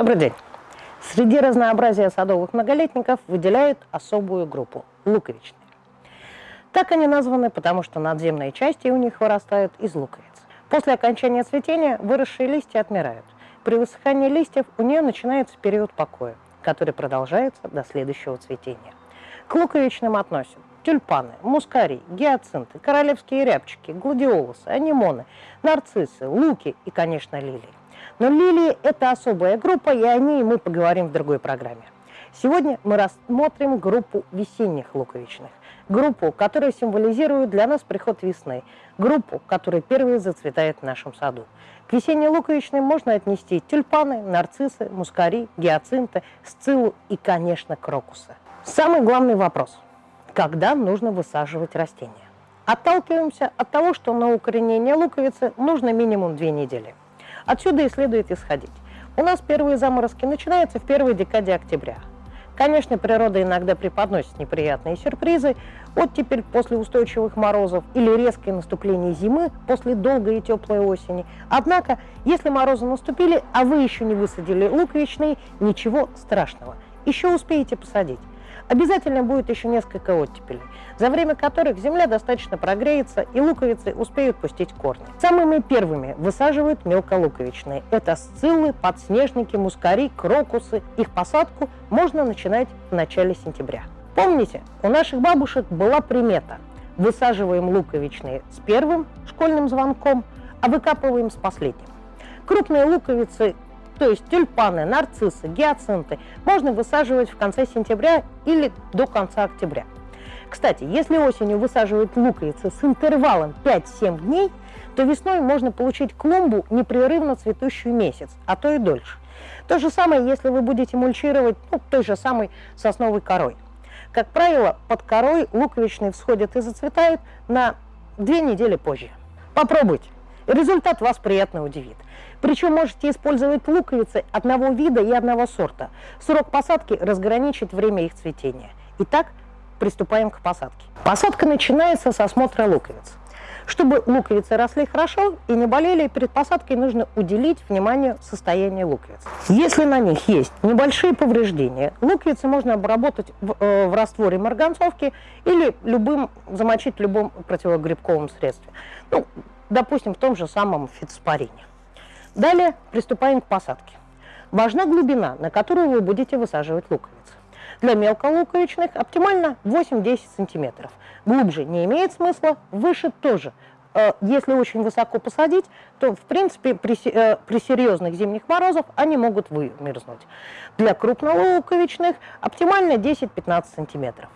Добрый день. Среди разнообразия садовых многолетников выделяют особую группу – луковичные. Так они названы, потому что надземные части у них вырастают из луковиц. После окончания цветения выросшие листья отмирают. При высыхании листьев у нее начинается период покоя, который продолжается до следующего цветения. К луковичным относят тюльпаны, мускарий, гиацинты, королевские рябчики, гладиолусы, анимоны, нарциссы, луки и, конечно, лилии. Но лилии – это особая группа, и о ней мы поговорим в другой программе. Сегодня мы рассмотрим группу весенних луковичных, группу, которая символизирует для нас приход весны, группу, которая первой зацветает в нашем саду. К весенней луковичной можно отнести тюльпаны, нарциссы, мускари, гиацинты, сциллу и, конечно, крокусы. Самый главный вопрос – когда нужно высаживать растения. Отталкиваемся от того, что на укоренение луковицы нужно минимум две недели. Отсюда и следует исходить. У нас первые заморозки начинаются в первой декаде октября. Конечно, природа иногда преподносит неприятные сюрпризы, оттепель после устойчивых морозов или резкое наступление зимы после долгой и теплой осени. Однако, если морозы наступили, а вы еще не высадили луковичные, ничего страшного. Еще успеете посадить. Обязательно будет еще несколько оттепелей, за время которых земля достаточно прогреется и луковицы успеют пустить корни. Самыми первыми высаживают мелколуковичные. Это сциллы, подснежники, мускари, крокусы. Их посадку можно начинать в начале сентября. Помните, у наших бабушек была примета. Высаживаем луковичные с первым школьным звонком, а выкапываем с последним. Крупные луковицы то есть тюльпаны, нарциссы, гиацинты можно высаживать в конце сентября или до конца октября. Кстати, если осенью высаживать луковицы с интервалом 5-7 дней, то весной можно получить клумбу непрерывно цветущую месяц, а то и дольше. То же самое, если вы будете мульчировать ну, той же самой сосновой корой. Как правило, под корой луковичные всходят и зацветают на две недели позже. Попробуйте. Результат вас приятно удивит. Причем можете использовать луковицы одного вида и одного сорта. Срок посадки разграничит время их цветения. Итак, приступаем к посадке. Посадка начинается с осмотра луковиц. Чтобы луковицы росли хорошо и не болели, перед посадкой нужно уделить внимание состоянию луковиц. Если на них есть небольшие повреждения, луковицы можно обработать в, э, в растворе марганцовки или любым, замочить в любом противогрибковом средстве. Ну, допустим, в том же самом фитоспорине. Далее приступаем к посадке. Важна глубина, на которую вы будете высаживать луковицы. Для мелколуковичных оптимально 8-10 сантиметров. Глубже не имеет смысла, выше тоже. Э, если очень высоко посадить, то в принципе при, э, при серьезных зимних морозах они могут вымерзнуть. Для крупнолуковичных оптимально 10-15 сантиметров.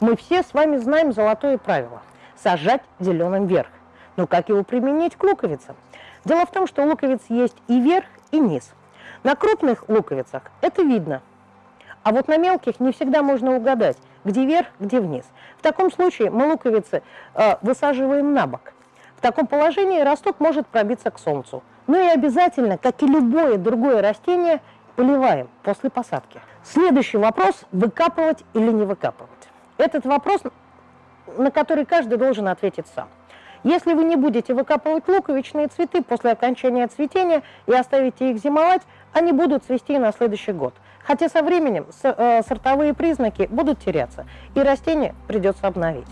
Мы все с вами знаем золотое правило – сажать зеленым вверх. Но как его применить к луковицам? Дело в том, что у луковиц есть и верх, и низ. На крупных луковицах это видно, а вот на мелких не всегда можно угадать, где верх, где вниз. В таком случае мы луковицы э, высаживаем на бок. В таком положении росток может пробиться к солнцу. Ну и обязательно, как и любое другое растение, поливаем после посадки. Следующий вопрос – выкапывать или не выкапывать. Этот вопрос, на который каждый должен ответить сам. Если вы не будете выкапывать луковичные цветы после окончания цветения и оставите их зимовать, они будут цвести на следующий год. Хотя со временем э, сортовые признаки будут теряться, и растение придется обновить.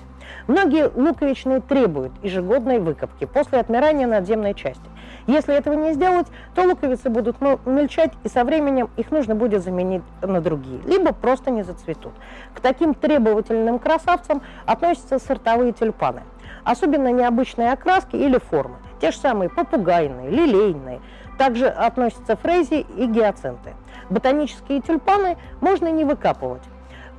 Многие луковичные требуют ежегодной выкопки после отмирания надземной части. Если этого не сделать, то луковицы будут мельчать, и со временем их нужно будет заменить на другие, либо просто не зацветут. К таким требовательным красавцам относятся сортовые тюльпаны – особенно необычные окраски или формы. Те же самые попугайные, лилейные. Также относятся фрези и гиацинты. Ботанические тюльпаны можно не выкапывать.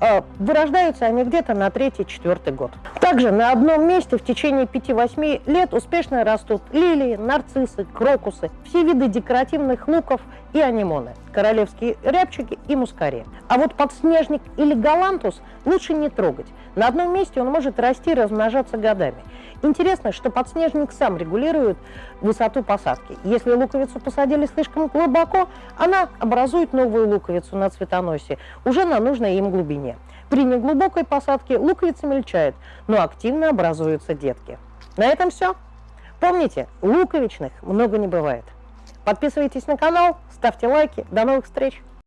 А, вырождаются они где-то на третий-четвертый год. Также на одном месте в течение 5-8 лет успешно растут лилии, нарциссы, крокусы, все виды декоративных луков и анимоны, королевские рябчики и мускари. А вот подснежник или галантус лучше не трогать. На одном месте он может расти и размножаться годами. Интересно, что подснежник сам регулирует высоту посадки. Если луковицу посадили слишком глубоко, она образует новую луковицу на цветоносе, уже на нужной им глубине. При неглубокой посадке луковица мельчает, но активно образуются детки. На этом все. Помните, луковичных много не бывает. Подписывайтесь на канал, ставьте лайки. До новых встреч!